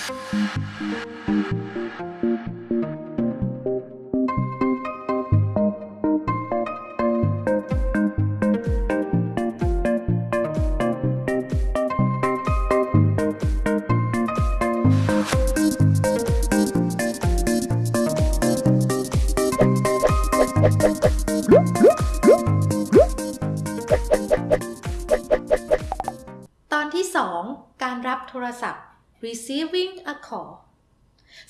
ตอนที่ 2 การรับโทรศัพท์ receiving a call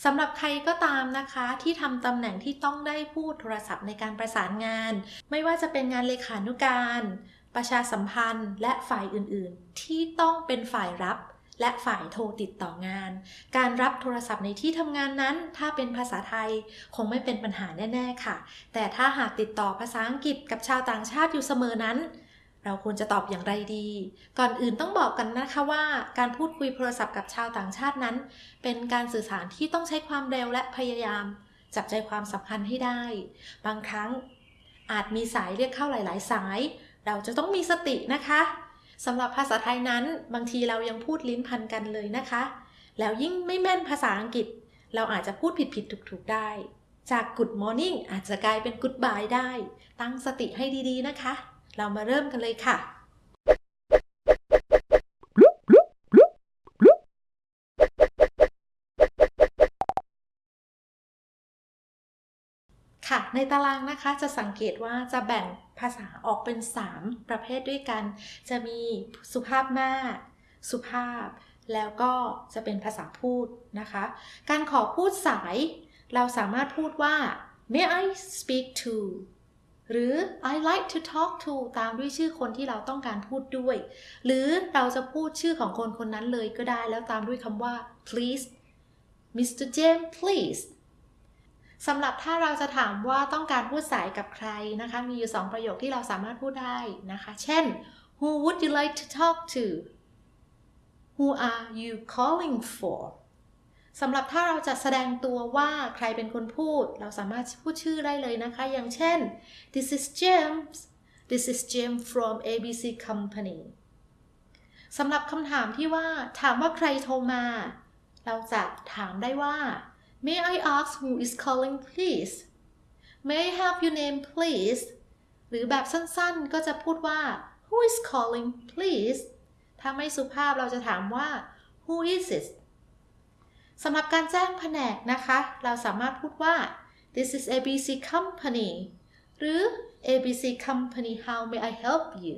สำหรับใครก็ตามนะคะที่ทำตำแหน่งที่ต้องได้พูดโทรศัพท์ในการประสานงาน ไม่ว่าจะเป็นงานเลขานุการ ประชาสัมพันธ์ และฝ่ายอื่นๆ ที่ต้องเป็นฝ่ายรับ และฝ่ายโทรติดต่องาน การรับโทรศัพท์ในที่ทำงานนั้น ถ้าเป็นภาษาไทยคงไม่เป็นปัญหาแน่ ๆ ค่ะ แต่ถ้าหากติดต่อภาษาอังกฤษกับชาวต่างชาติอยู่เสมอนั้น เราควรจะตอบอย่างไรดี ก่อนอื่นต้องบอกกันนะคะว่า การพูดคุยโทรศัพท์กับชาวต่างชาตินั้น เป็นการสื่อสารที่ต้องใช้ความเร็วและพยายาม จับใจความสำคัญให้ได้ บางครั้งอาจมีสายเรียกเข้าหลาย ๆ สาย เราจะต้องมีสตินะคะสำหรับภาษาไทยนั้น บางทีเรายังพูดลิ้นพันกันเลยนะคะ แล้วยิ่งไม่แม่นภาษาอังกฤษ เราอาจจะพูดผิดๆถูกๆได้ จาก good morning อาจจะกลายเป็น goodbye ได้ ตั้งสติให้ดีๆนะคะ เรามาเริ่มกันเลยค่ะ ค่ะ ในตารางนะคะจะสังเกตว่าจะแบ่งภาษาออกเป็น 3 ประเภทด้วยกัน จะมีสุภาพมาก สุภาพ แล้วก็จะเป็นภาษาพูดนะคะ การขอพูดสาย เราสามารถพูดว่า may I speak to หรือ I like to talk to ตามด้วยชื่อคนที่เราต้องการพูดด้วย หรือเราจะพูดชื่อของคนคนนั้นเลยก็ได้แล้วตามด้วยคำว่า please Mr. James please สำหรับถ้าเราจะถามว่าต้องการพูดสายกับใครนะคะ มีอยู่ 2 ประโยคที่เราสามารถพูดได้นะคะ เช่น Who would you like to talk to Who are you calling for สำหรับถ้าเราจะแสดงตัวว่าใครเป็นคนพูด เราสามารถพูดชื่อได้เลยนะคะ อย่างเช่น This is James This is James from ABC Company สำหรับคำถามที่ว่า ถามว่าใครโทรมา เราจะถามได้ว่า May I ask who is calling please May I have your name please หรือแบบสั้นๆ ก็จะพูดว่า Who is calling please ถ้าไม่สุภาพเราจะถามว่า Who is it สำหรับการแจ้งแผนกนะคะ เราสามารถพูดว่า This is ABC Company หรือ ABC Company how may I help you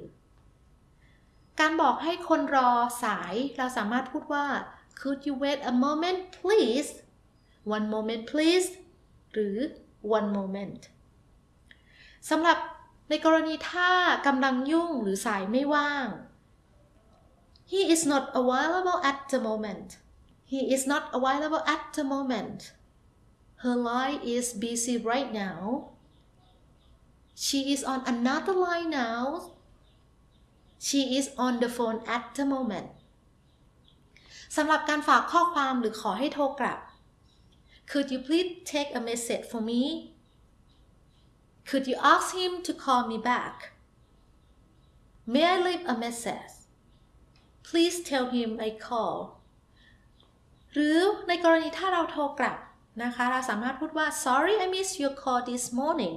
การบอกให้คนรอสาย เราสามารถพูดว่า Could you wait a moment please One moment please หรือ one moment สำหรับในกรณีถ้ากำลังยุ่งหรือสายไม่ว่าง He is not available at the moment He is not available at the moment Her line is busy right now She is on another line now She is on the phone at the moment สำหรับการฝากข้อความหรือขอให้โทรกลับ Could you please take a message for me? Could you ask him to call me back? May I leave a message? Please tell him I call. หรือในกรณีถ้าเราโทรกลับนะคะ เราสามารถพูดว่า Sorry I missed your call this morning.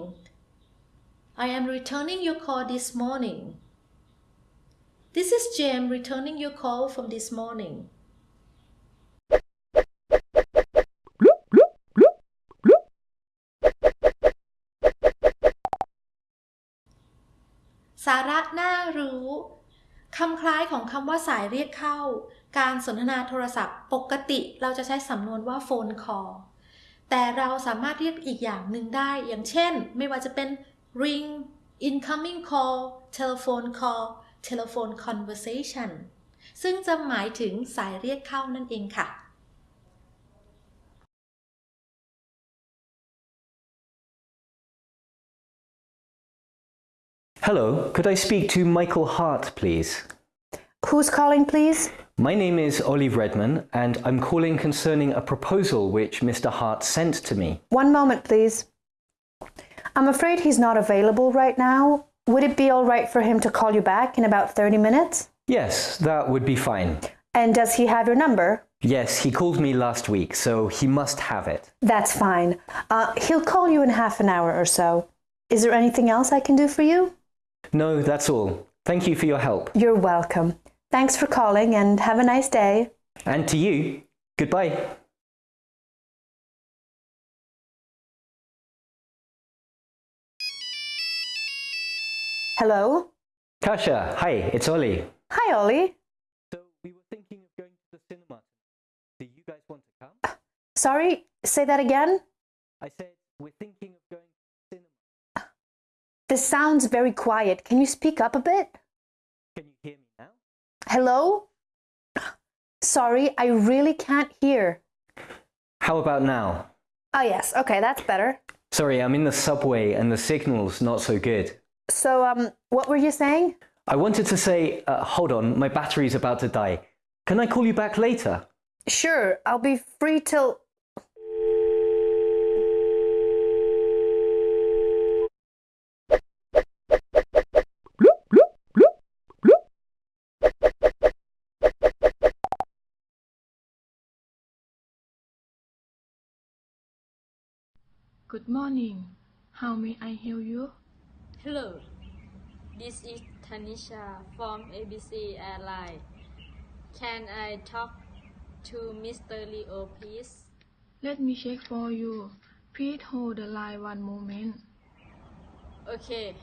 I am returning your call this morning. This is James returning your call from this morning. สาระน่ารู้ คำคล้ายของคำว่าสายเรียกเข้า การสนทนาโทรศัพท์ปกติเราจะใช้สำนวนว่า phone call แต่เราสามารถเรียกอีกอย่างหนึ่งได้ อย่างเช่น ไม่ว่าจะเป็น ring incoming call telephone call telephone conversation ซึ่งจะหมายถึงสายเรียกเข้านั่นเองค่ะ Hello, could I speak to Michael Hart, please? Who's calling, please? My name is Olive Redman, and I'm calling concerning a proposal which Mr. Hart sent to me. One moment, please. I'm afraid he's not available right now. Would it be all right for him to call you back in about 30 minutes? Yes, that would be fine. And does he have your number? Yes, he called me last week, so he must have it. That's fine. Uh, he'll call you in half an hour or so. Is there anything else I can do for you? No, that's all. Thank you for your help. You're welcome. Thanks for calling and have a nice day. And to you, goodbye. Hello? Kasha, hi, it's Ollie. Hi, Ollie. So we were thinking of going to the cinema. Do you guys want to come? Sorry, say that again? I said we're thinking of going to the cinema. This sounds very quiet. Can you speak up a bit? Can you hear me now? Hello? Sorry, I really can't hear. How about now? Oh, yes. Okay, that's better. Sorry, I'm in the subway and the signal's not so good. So, um, what were you saying? I wanted to say, uh, hold on, my battery's about to die. Can I call you back later? Sure, I'll be free till. Good morning. How may I help you? Hello, this is Tanisha from ABC Airline. Can I talk to Mr. Leo, please? Let me check for you. Please hold the line one moment. Okay,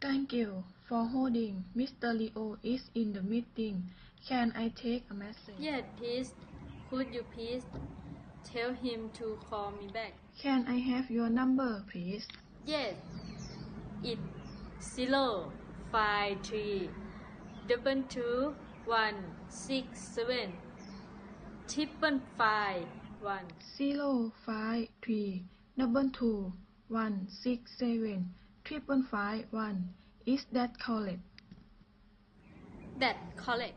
Thank you for holding. Mr. Leo is in the meeting. Can I take a message? yes, please. Could you please tell him to call me back? Can I have your number, please? Yes, it's zero five three double two one six seven triple five one. Zero five three double two one six seven triple five one. Is that correct? That correct.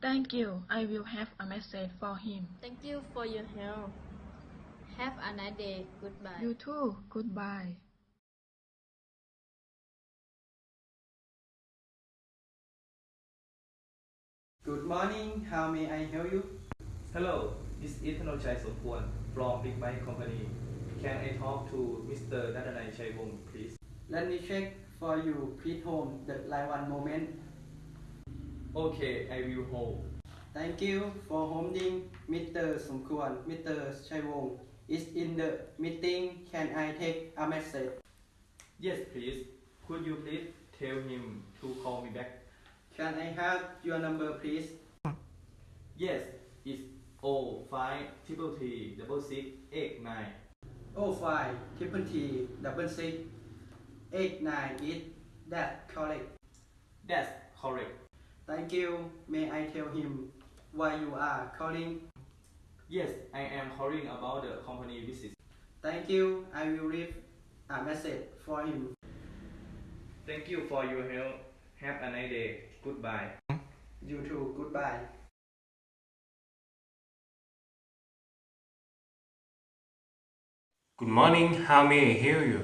Thank you. I will have a message for him. Thank you for your help. Have a nice day. Goodbye. You too. Goodbye. Good morning, how may I help you? Hello, this is Thanochai Sompuan from Big Bike Company. Can I talk to Mr. Nadanai Chaivong, please? Let me check for you. Please hold the line one moment. Okay, I will hold. Thank you for holding Mr. Somkwan. Mr. Chaiwong is in the meeting. Can I take a message? Yes, please. Could you please tell him to call me back? Can I have your number, please? Yes, it's O five triple T double six eight nine. Oh five triple T double six eight nine is that correct? That's correct. Thank you. May I tell him why you are calling? Yes, I am calling about the company visit. Thank you. I will leave a message for him. Thank you for your help. Have a nice day. Goodbye. You too. Goodbye. Good morning, how may I help you?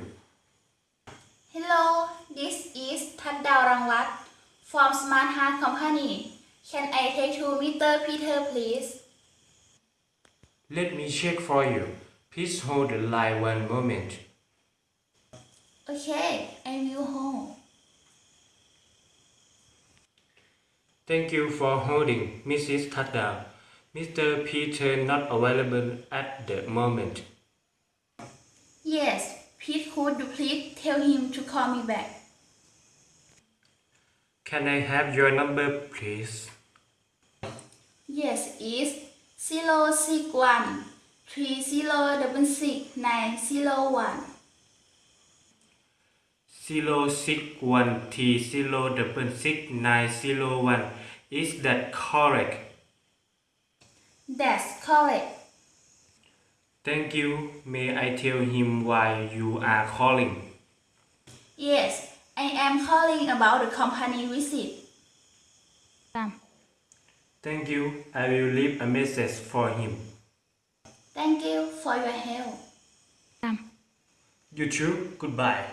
Hello, this is Tan Dao Rangwat from Smart Heart Company. Can I take to Mr. Peter, please? Let me check for you. Please hold the line one moment. Okay, I will hold. Thank you for holding, Mrs. Tadao. Mr. Peter not available at the moment. Yes, please could you please tell him to call me back? Can I have your number, please? Yes, it's 061 3066 901. Zero six one T zero double six nine zero one. Is that correct? That's correct. Thank you. May I tell him why you are calling? Yes, I am calling about the company visit. Thank you. I will leave a message for him. Thank you for your help. You too. Goodbye.